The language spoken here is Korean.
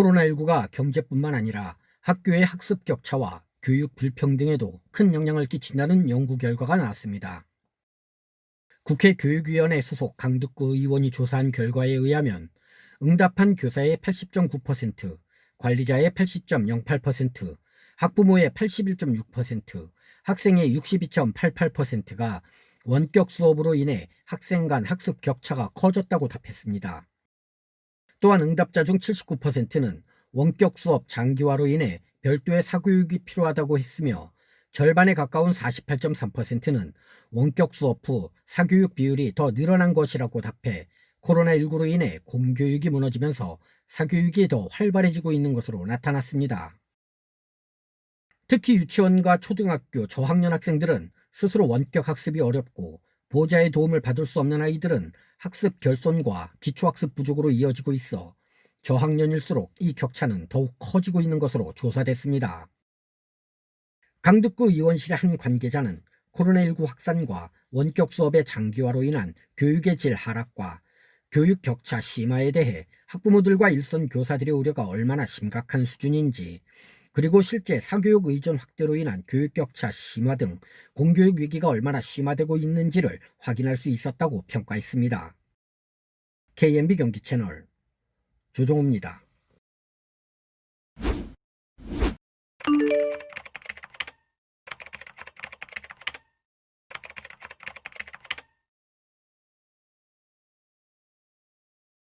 코로나19가 경제뿐만 아니라 학교의 학습 격차와 교육 불평등에도 큰 영향을 끼친다는 연구 결과가 나왔습니다. 국회 교육위원회 소속 강득구 의원이 조사한 결과에 의하면 응답한 교사의 80.9%, 관리자의 80.08%, 학부모의 81.6%, 학생의 62.88%가 원격 수업으로 인해 학생 간 학습 격차가 커졌다고 답했습니다. 또한 응답자 중 79%는 원격 수업 장기화로 인해 별도의 사교육이 필요하다고 했으며 절반에 가까운 48.3%는 원격 수업 후 사교육 비율이 더 늘어난 것이라고 답해 코로나19로 인해 공교육이 무너지면서 사교육이 더 활발해지고 있는 것으로 나타났습니다. 특히 유치원과 초등학교 저학년 학생들은 스스로 원격 학습이 어렵고 보호자의 도움을 받을 수 없는 아이들은 학습 결손과 기초학습 부족으로 이어지고 있어 저학년일수록 이 격차는 더욱 커지고 있는 것으로 조사됐습니다. 강득구 의원실의 한 관계자는 코로나19 확산과 원격 수업의 장기화로 인한 교육의 질 하락과 교육 격차 심화에 대해 학부모들과 일선 교사들의 우려가 얼마나 심각한 수준인지 그리고 실제 사교육 의존 확대로 인한 교육 격차 심화 등 공교육 위기가 얼마나 심화되고 있는지를 확인할 수 있었다고 평가했습니다. KMB 경기 채널 조종호입니다.